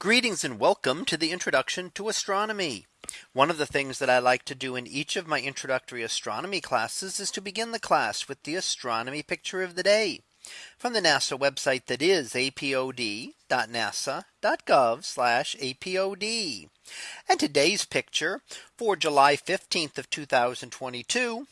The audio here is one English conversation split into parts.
Greetings and welcome to the introduction to astronomy. One of the things that I like to do in each of my introductory astronomy classes is to begin the class with the astronomy picture of the day from the NASA website that is apod.nasa.gov apod. And today's picture for July 15th of 2022.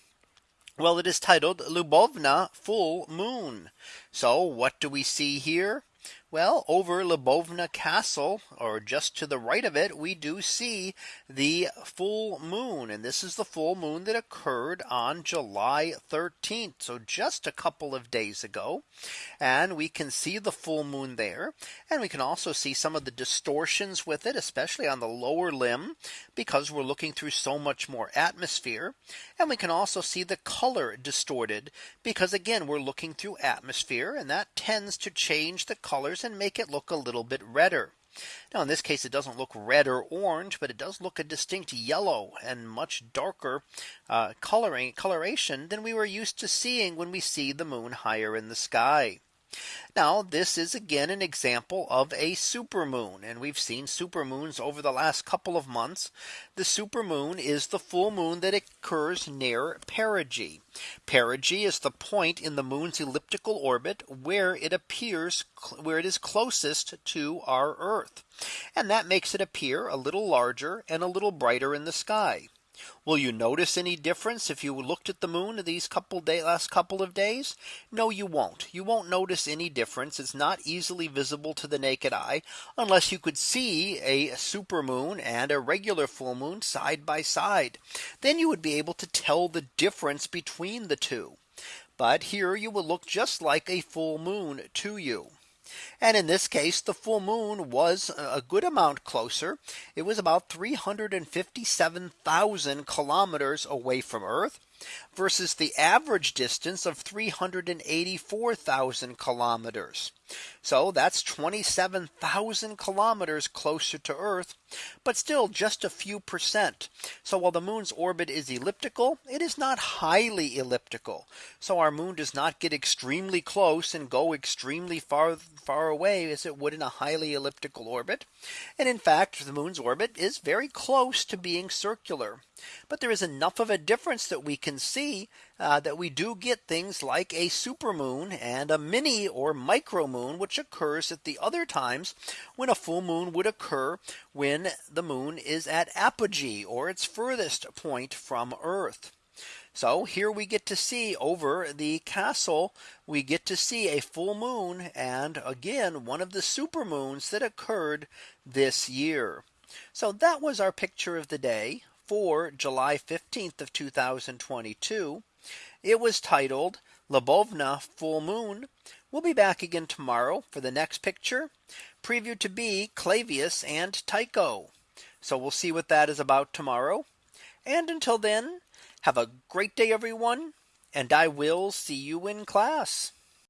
Well, it is titled Lubovna full moon. So what do we see here? Well, over Lubovna Castle, or just to the right of it, we do see the full moon. And this is the full moon that occurred on July 13th. So just a couple of days ago. And we can see the full moon there. And we can also see some of the distortions with it, especially on the lower limb, because we're looking through so much more atmosphere. And we can also see the color distorted because again, we're looking through atmosphere and that tends to change the colors colors and make it look a little bit redder. Now in this case, it doesn't look red or orange, but it does look a distinct yellow and much darker uh, coloring coloration than we were used to seeing when we see the moon higher in the sky. Now this is again an example of a supermoon and we've seen supermoons over the last couple of months. The supermoon is the full moon that occurs near perigee. Perigee is the point in the moon's elliptical orbit where it appears where it is closest to our Earth. And that makes it appear a little larger and a little brighter in the sky. Will you notice any difference if you looked at the moon these couple day last couple of days? No, you won't. You won't notice any difference. It's not easily visible to the naked eye unless you could see a super moon and a regular full moon side by side. Then you would be able to tell the difference between the two. But here you will look just like a full moon to you. And in this case, the full moon was a good amount closer. It was about 357,000 kilometers away from Earth versus the average distance of 384,000 kilometers. So that's 27,000 kilometers closer to Earth, but still just a few percent. So while the moon's orbit is elliptical, it is not highly elliptical. So our moon does not get extremely close and go extremely far far away as it would in a highly elliptical orbit. And in fact, the moon's orbit is very close to being circular. But there is enough of a difference that we can see uh, that we do get things like a supermoon and a mini or micro moon, which occurs at the other times when a full moon would occur when the moon is at apogee or its furthest point from Earth. So here we get to see over the castle, we get to see a full moon and again one of the super moons that occurred this year. So that was our picture of the day for July 15th of 2022. It was titled Lubovna full moon. We'll be back again tomorrow for the next picture preview to be Clavius and Tycho. So we'll see what that is about tomorrow. And until then, have a great day, everyone, and I will see you in class.